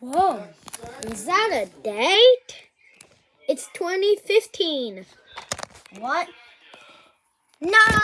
Whoa, is that a date? It's 2015. What? No!